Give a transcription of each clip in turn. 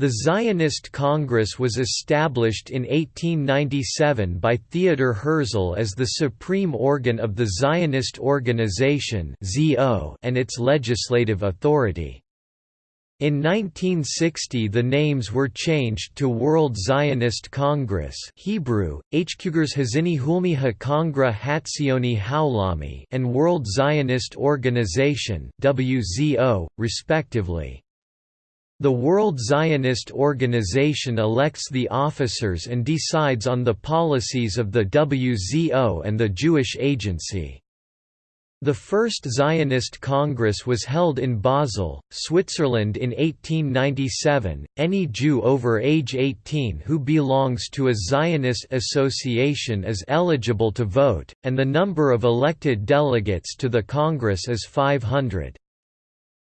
The Zionist Congress was established in 1897 by Theodor Herzl as the supreme organ of the Zionist Organization and its legislative authority. In 1960 the names were changed to World Zionist Congress Hebrew, HaKongra Hatzioni Haulami and World Zionist Organization WZO, respectively. The World Zionist Organization elects the officers and decides on the policies of the WZO and the Jewish Agency. The first Zionist Congress was held in Basel, Switzerland in 1897. Any Jew over age 18 who belongs to a Zionist association is eligible to vote, and the number of elected delegates to the Congress is 500.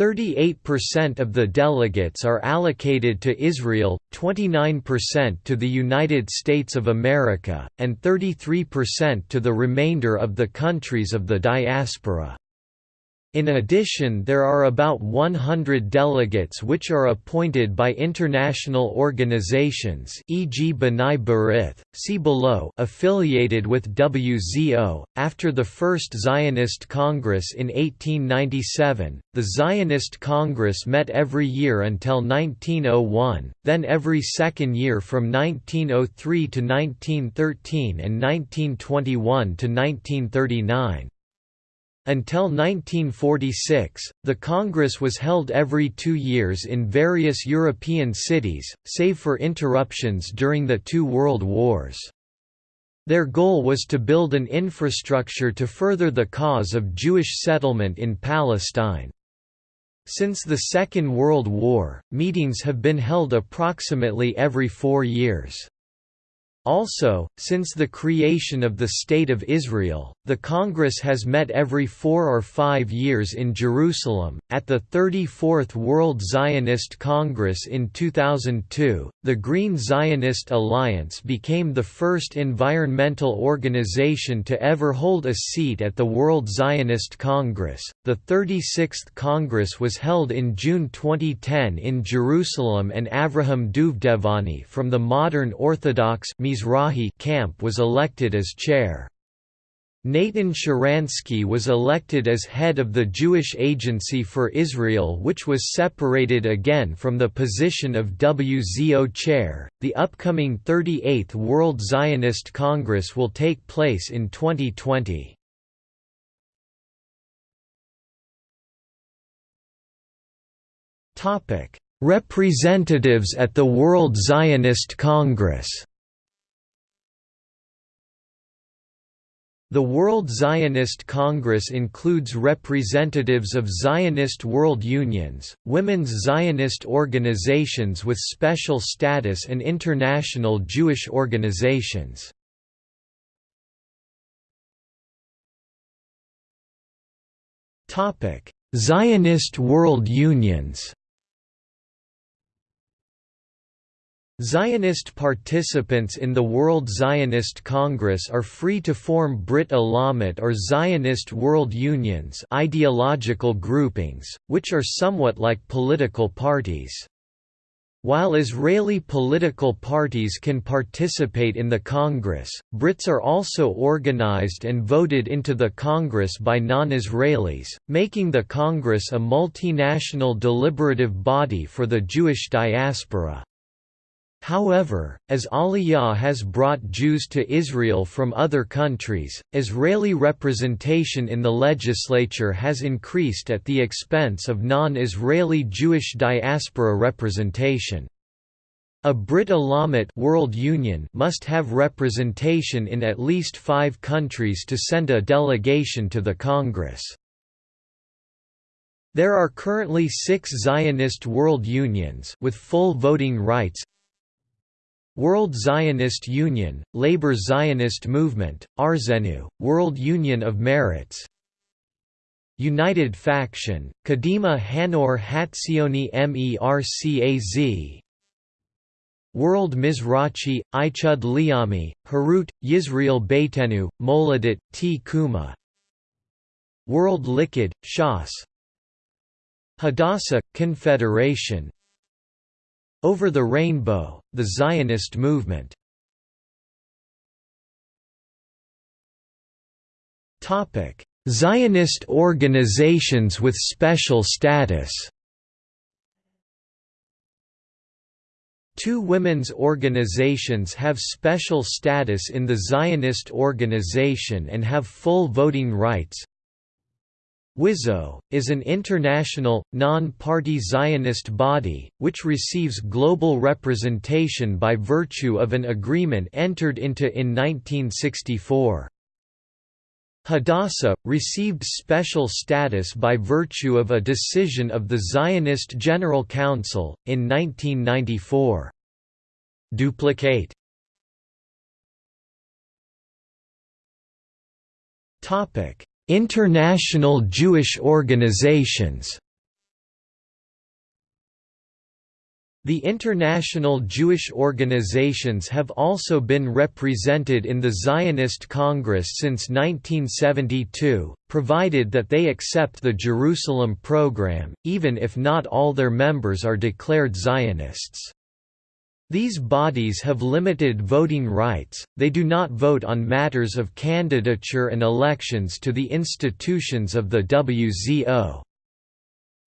38% of the delegates are allocated to Israel, 29% to the United States of America, and 33% to the remainder of the countries of the diaspora. In addition there are about 100 delegates which are appointed by international organizations e.g. B'nai B'rith, see below affiliated with WZO. After the First Zionist Congress in 1897, the Zionist Congress met every year until 1901, then every second year from 1903 to 1913 and 1921 to 1939. Until 1946, the Congress was held every two years in various European cities, save for interruptions during the two world wars. Their goal was to build an infrastructure to further the cause of Jewish settlement in Palestine. Since the Second World War, meetings have been held approximately every four years. Also, since the creation of the State of Israel, the Congress has met every four or five years in Jerusalem. At the 34th World Zionist Congress in 2002, the Green Zionist Alliance became the first environmental organization to ever hold a seat at the World Zionist Congress. The 36th Congress was held in June 2010 in Jerusalem, and Avraham Duvdevani from the modern Orthodox Mizrahi camp was elected as chair. Natan Sharansky was elected as head of the Jewish Agency for Israel, which was separated again from the position of WZO chair. The upcoming 38th World Zionist Congress will take place in 2020. Topic: Representatives at the World Zionist Congress. The World Zionist Congress includes representatives of Zionist world unions, women's Zionist organizations with special status and international Jewish organizations. Zionist world unions Zionist participants in the World Zionist Congress are free to form Brit Olamit or Zionist World Unions ideological groupings, which are somewhat like political parties. While Israeli political parties can participate in the Congress, Brits are also organized and voted into the Congress by non-Israelis, making the Congress a multinational deliberative body for the Jewish diaspora. However, as Aliyah has brought Jews to Israel from other countries, Israeli representation in the legislature has increased at the expense of non-Israeli Jewish diaspora representation. A Brit Olamit World Union must have representation in at least five countries to send a delegation to the Congress. There are currently six Zionist world unions with full voting rights World Zionist Union, Labor Zionist Movement, Arzenu, World Union of Meretz. United Faction, Kadima Hanoar Hatzioni Mercaz. World Mizrachi, Ichud Leumi, Herut, Yisrael Beitenu, Moledet, T. Kuma. World Likud, Shas. Hadassah, Confederation Over the Rainbow, the Zionist movement Zionist organizations with special status Two women's organizations have special status in the Zionist organization and have full voting rights. WIZO, is an international, non-party Zionist body, which receives global representation by virtue of an agreement entered into in 1964. Hadassah, received special status by virtue of a decision of the Zionist General Council, in 1994. Duplicate International Jewish organizations The international Jewish organizations have also been represented in the Zionist Congress since 1972, provided that they accept the Jerusalem program, even if not all their members are declared Zionists. These bodies have limited voting rights, they do not vote on matters of candidature and elections to the institutions of the WZO.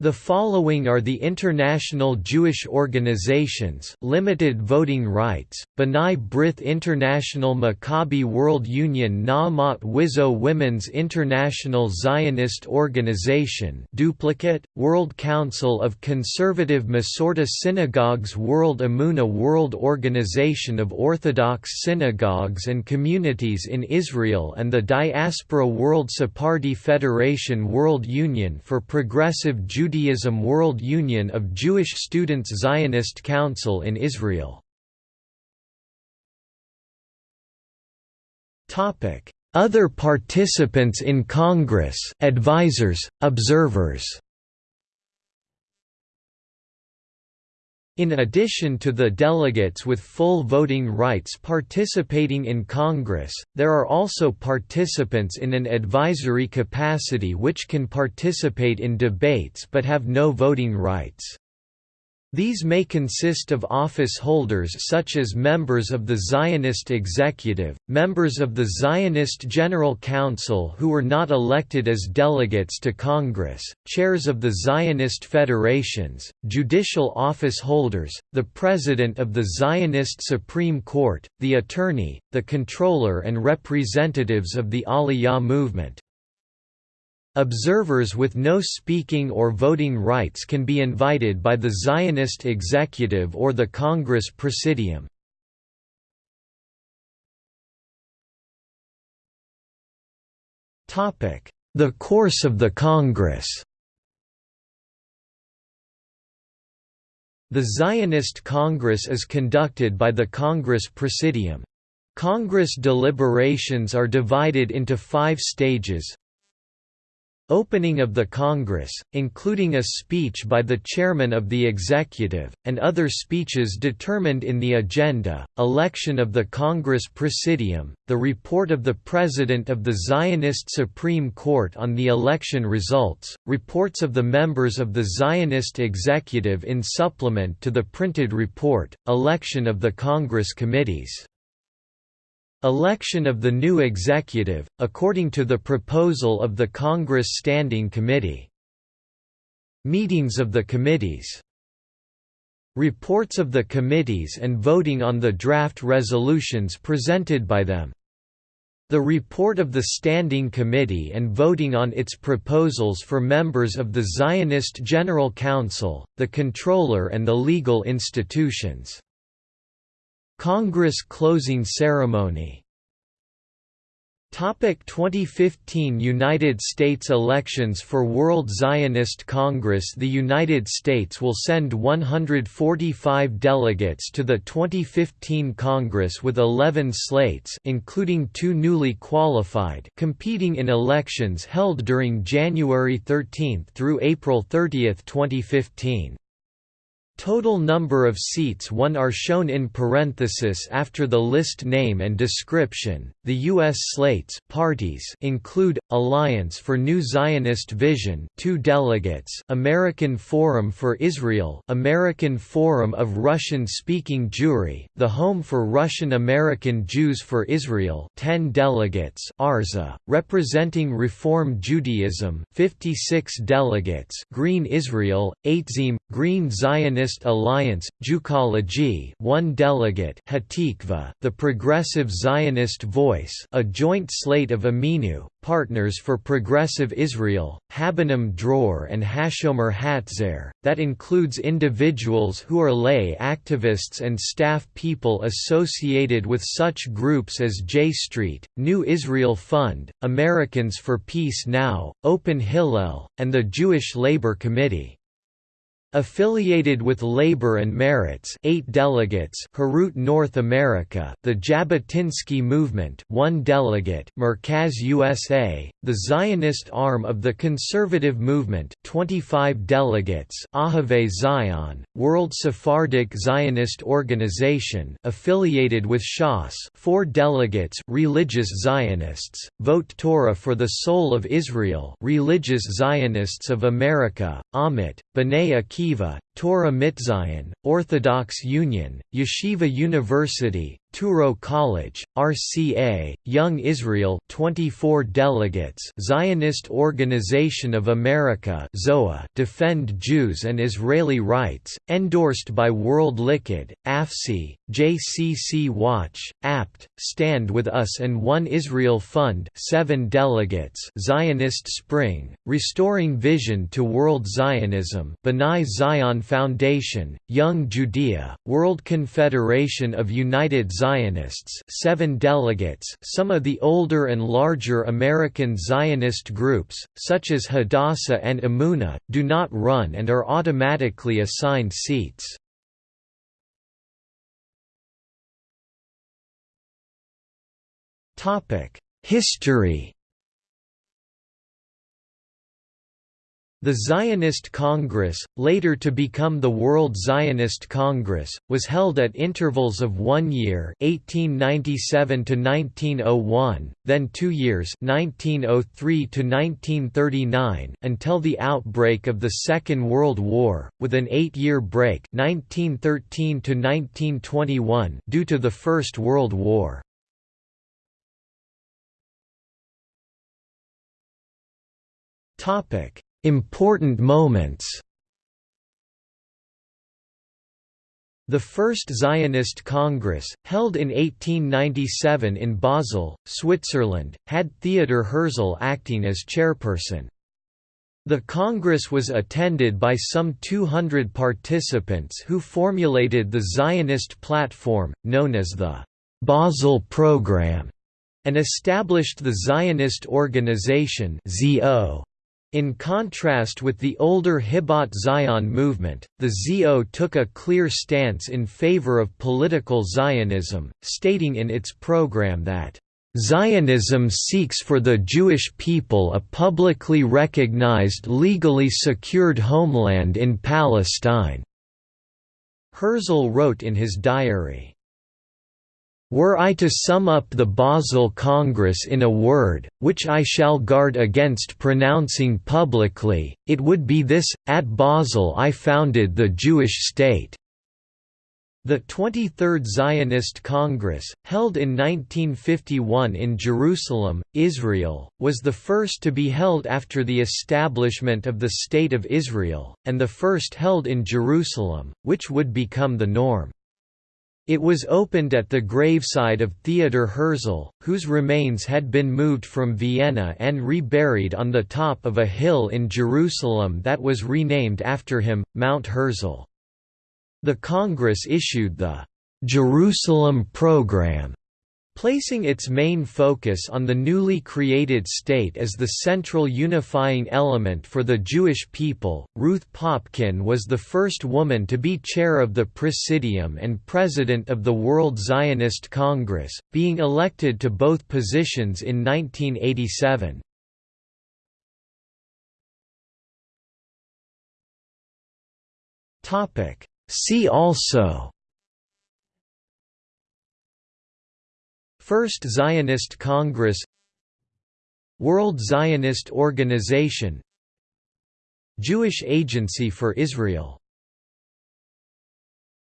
The following are the international Jewish organizations limited voting rights, B'nai B'rith International Maccabi World Union Na'amat WIZO Women's International Zionist Organization duplicate, World Council of Conservative Masorti Synagogues World Amuna World Organization of Orthodox Synagogues and Communities in Israel and the Diaspora World Sephardi Federation World Union for Progressive Judaism Judaism World Union of Jewish Students Zionist Council in Israel. Other participants in Congress advisors, observers In addition to the delegates with full voting rights participating in Congress, there are also participants in an advisory capacity which can participate in debates but have no voting rights. These may consist of office holders such as members of the Zionist Executive, members of the Zionist General Council who were not elected as delegates to Congress, chairs of the Zionist federations, judicial office holders, the president of the Zionist Supreme Court, the attorney, the controller and representatives of the Aliyah movement. Observers with no speaking or voting rights can be invited by the Zionist executive or the Congress Presidium. The course of the Congress The Zionist Congress is conducted by the Congress Presidium. Congress deliberations are divided into five stages Opening of the Congress, including a speech by the chairman of the executive, and other speeches determined in the agenda, election of the Congress Presidium, the report of the President of the Zionist Supreme Court on the election results, reports of the members of the Zionist executive in supplement to the printed report, election of the Congress committees. Election of the new executive, according to the proposal of the Congress Standing Committee. Meetings of the committees Reports of the committees and voting on the draft resolutions presented by them. The report of the Standing Committee and voting on its proposals for members of the Zionist General Council, the Controller and the legal institutions. Congress closing ceremony Topic 2015 United States elections For World Zionist Congress The United States will send 145 delegates to the 2015 Congress with 11 slates including two newly qualified competing in elections held during January 13 through April 30, 2015. Total number of seats won are shown in parenthesis after the list name and description. The US slates parties include Alliance for New Zionist Vision, 2 delegates, American Forum for Israel, American Forum of Russian-speaking Jewry, the Home for Russian American Jews for Israel, 10 delegates, Arza, representing Reform Judaism, 56 delegates, Green Israel, Aytzim, Green Zionist Zionist Alliance, Jewcology one delegate Hatikva, the Progressive Zionist Voice a joint slate of Ameinu, Partners for Progressive Israel, Habonim Dror and Hashomer Hatzair, that includes individuals who are lay activists and staff people associated with such groups as J Street, New Israel Fund, Americans for Peace Now, Open Hillel, and the Jewish Labor Committee. Affiliated with Labor and Meretz, eight delegates. Herut North America, the Jabotinsky Movement, one delegate. Merkaz USA, the Zionist arm of the conservative movement, 25 delegates. Ohavei Zion, World Sephardic Zionist Organization, affiliated with Shas, four delegates. Religious Zionists, Vote Torah for the Soul of Israel, Religious Zionists of America, Amit, B'nai Akiva Akiva, Torah Mitzion, Orthodox Union, Yeshiva University, Touro College, RCA, Young Israel 24 delegates Zionist Organization of America ZOA Defend Jews and Israeli Rights, endorsed by World Likud, AFSI, JCC Watch, APT, Stand With Us and One Israel Fund 7 delegates Zionist Spring, Restoring Vision to World Zionism B'nai Zion Foundation, Young Judea, World Confederation of United Zionists seven delegates some of the older and larger American Zionist groups, such as Hadassah and Emuna, do not run and are automatically assigned seats. History The Zionist Congress, later to become the World Zionist Congress, was held at intervals of one year 1897 to 1901, then two years 1903 to 1939 until the outbreak of the Second World War, with an eight-year break 1913 to 1921 due to the First World War. Topic Important moments The First Zionist Congress, held in 1897 in Basel, Switzerland, had Theodor Herzl acting as chairperson. The Congress was attended by some 200 participants who formulated the Zionist platform, known as the Basel Program, and established the Zionist Organization ZO. In contrast with the older Hibbat Zion movement, the ZO took a clear stance in favor of political Zionism, stating in its program that Zionism seeks for the Jewish people a publicly recognized legally secured homeland in Palestine." Herzl wrote in his diary, were I to sum up the Basel Congress in a word, which I shall guard against pronouncing publicly, it would be this, at Basel I founded the Jewish state. The 23rd Zionist Congress, held in 1951 in Jerusalem, Israel, was the first to be held after the establishment of the State of Israel, and the first held in Jerusalem, which would become the norm. It was opened at the graveside of Theodor Herzl, whose remains had been moved from Vienna and reburied on the top of a hill in Jerusalem that was renamed after him, Mount Herzl. The Congress issued the Jerusalem Program Placing its main focus on the newly created state as the central unifying element for the Jewish people, Ruth Popkin was the first woman to be chair of the Presidium and president of the World Zionist Congress, being elected to both positions in 1987. See also First Zionist Congress. World Zionist Organization. Jewish Agency for Israel